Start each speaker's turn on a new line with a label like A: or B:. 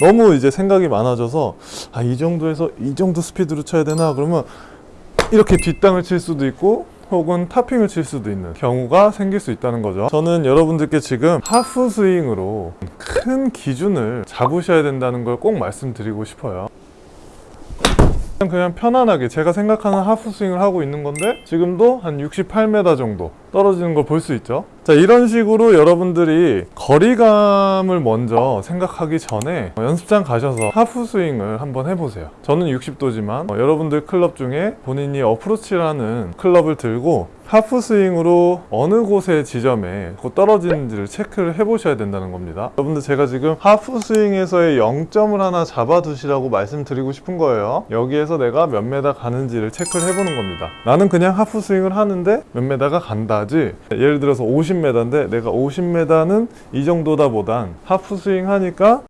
A: 너무 이제 생각이 많아져서 아 이 정도에서 이 정도 스피드로 쳐야 되나? 그러면 이렇게 뒷땅을 칠 수도 있고 혹은 topping을 칠 수도 있는 경우가 생길 수 있다는 거죠. 저는 여러분들께 지금 하프 스윙으로 큰 기준을 잡으셔야 된다는 걸 꼭 말씀드리고 싶어요. 그냥 편안하게 제가 생각하는 하프 스윙을 하고 있는 건데 지금도 한 68m 정도 떨어지는 걸 볼 수 있죠 자 이런 식으로 여러분들이 거리감을 먼저 생각하기 전에 어, 연습장 가셔서 하프 스윙을 한번 해보세요. 저는 60도지만 여러분들 클럽 중에 본인이 어프로치라는 클럽을 들고 하프 스윙으로 어느 곳의 지점에 곧 떨어지는지를 체크를 해보셔야 된다는 겁니다. 여러분들 제가 지금 하프 스윙에서의 0점을 하나 잡아두시라고 말씀드리고 싶은 거예요. 여기에서 내가 몇 메다 가는지를 체크를 해보는 겁니다. 나는 그냥 하프 스윙을 하는데 몇 메다가 간다지. 예를 들어서 50m인데 내가 50m는 이 정도다 보단 하프 스윙 하니까